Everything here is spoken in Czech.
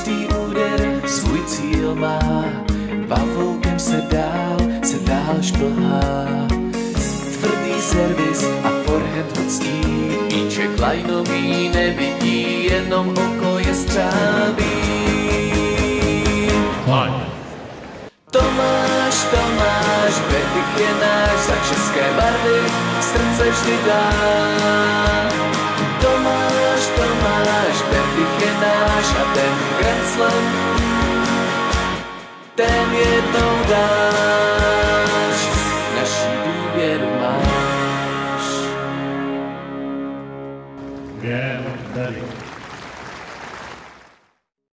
každý úder svůj cíl má, pavoukem se dál, se dál šplhá. Tvrdý servis a forehand hoctí, míče lajnový nevidí, jenom oko je střábí. Tomáš, Tomáš, Betik je náš, za české barvy srdce vždy dáš. dáš, naší důvěru máš. Věm.